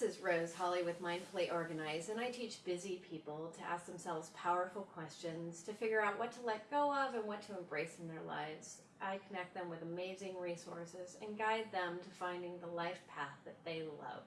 This is Rose Holly with Mindfully Organized, and I teach busy people to ask themselves powerful questions to figure out what to let go of and what to embrace in their lives. I connect them with amazing resources and guide them to finding the life path that they love.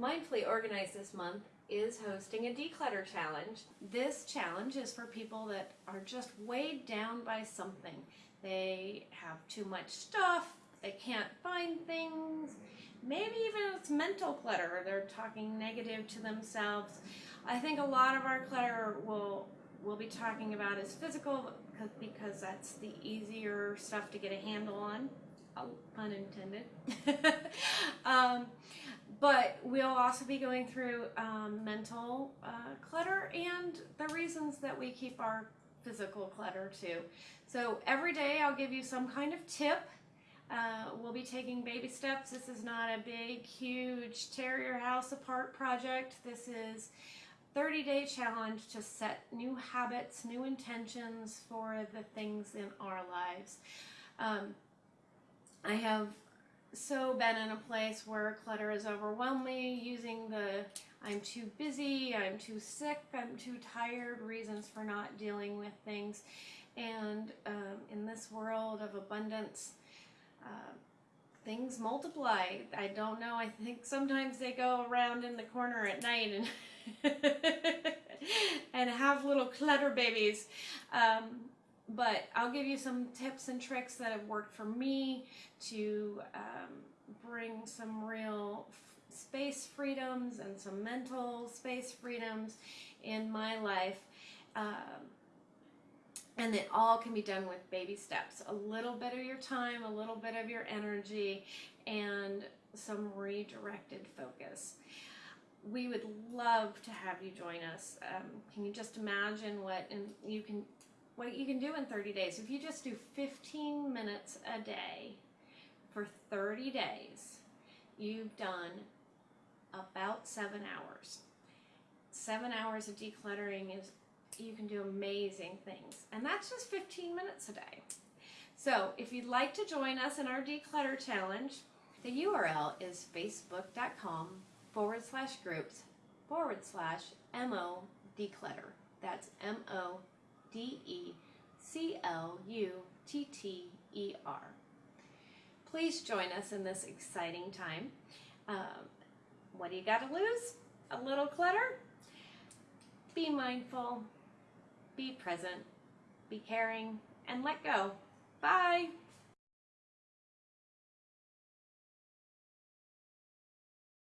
Mindfully Organized this month is hosting a declutter challenge. This challenge is for people that are just weighed down by something. They have too much stuff, they can't find things, maybe even it's mental clutter. They're talking negative to themselves. I think a lot of our clutter will we'll be talking about is physical because that's the easier stuff to get a handle on, oh, pun intended. um, but we'll also be going through um, mental uh, clutter and the reasons that we keep our physical clutter too. So every day I'll give you some kind of tip uh, we'll be taking baby steps. This is not a big, huge tear your house apart project. This is 30 day challenge to set new habits, new intentions for the things in our lives. Um, I have so been in a place where clutter is overwhelmed me using the I'm too busy, I'm too sick, I'm too tired reasons for not dealing with things. And um, in this world of abundance, uh, things multiply. I don't know. I think sometimes they go around in the corner at night and and have little clutter babies. Um, but I'll give you some tips and tricks that have worked for me to um, bring some real space freedoms and some mental space freedoms in my life. Um, and it all can be done with baby steps. A little bit of your time, a little bit of your energy, and some redirected focus. We would love to have you join us. Um, can you just imagine what and you can what you can do in 30 days? If you just do 15 minutes a day for 30 days, you've done about seven hours. Seven hours of decluttering is amazing things. And that's just 15 minutes a day. So if you'd like to join us in our declutter challenge, the URL is facebook.com forward slash groups forward slash MO declutter. That's M O D E C L U T T E R. Please join us in this exciting time. Um, what do you got to lose? A little clutter? Be mindful, be present, be caring, and let go. Bye.